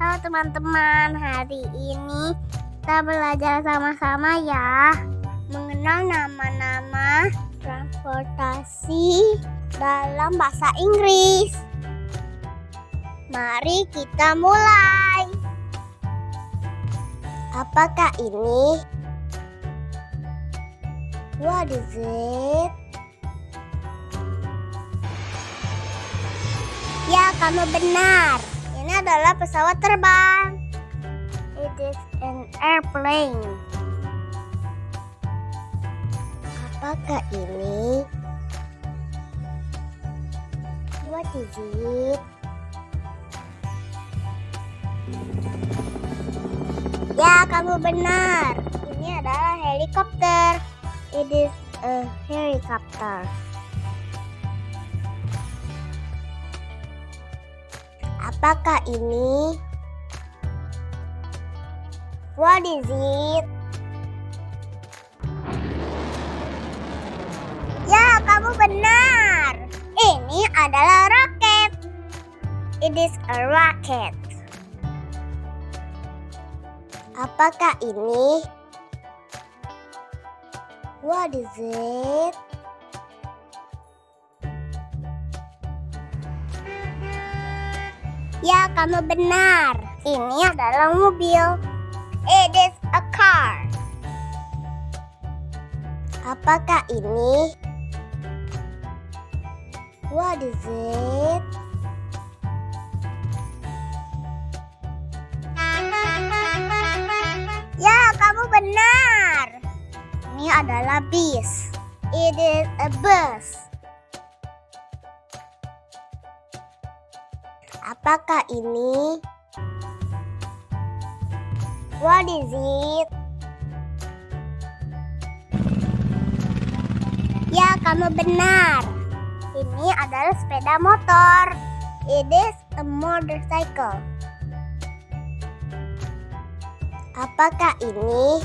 Halo teman-teman, hari ini kita belajar sama-sama ya mengenal nama-nama transportasi dalam bahasa Inggris. Mari kita mulai. Apakah ini? What is it? Ya, kamu benar. Ini adalah pesawat terbang. It is an airplane. Apakah ini? What is it? Ya, kamu benar. Ini adalah helikopter. It is a helicopter. Apakah ini? What is it? Ya, kamu benar. Ini adalah roket. It is a rocket. Apakah ini? What is it? Ya, kamu benar. Ini adalah mobil. It is a car. Apakah ini? What is it? Ya, kamu benar. Ini adalah bis. It is a bus. Apakah ini? What is it? Ya, kamu benar. Ini adalah sepeda motor. It is a motorcycle. Apakah ini?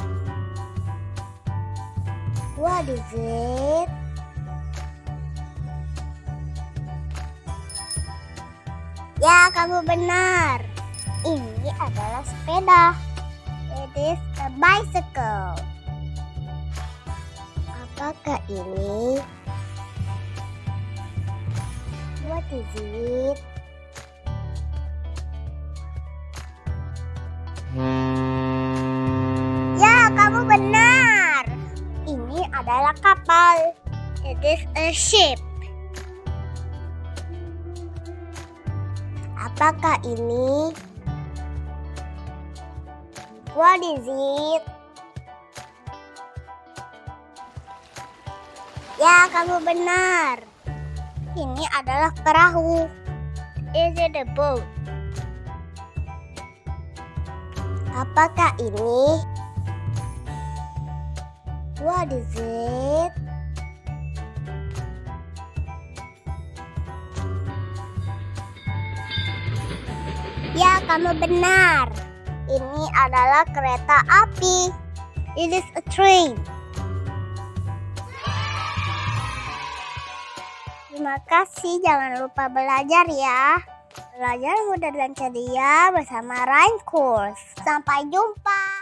What is it? Ya, kamu benar. Ini adalah sepeda. It is a bicycle. Apakah ini? What is it? Ya, kamu benar. Ini adalah kapal. It is a ship. Apakah ini? What is it? Ya, kamu benar. Ini adalah perahu. Is it a boat? Apakah ini? What is it? Kamu benar. Ini adalah kereta api. It is a train. Terima kasih, jangan lupa belajar ya. Belajar mudah dan ceria bersama Rhyme Course. Sampai jumpa.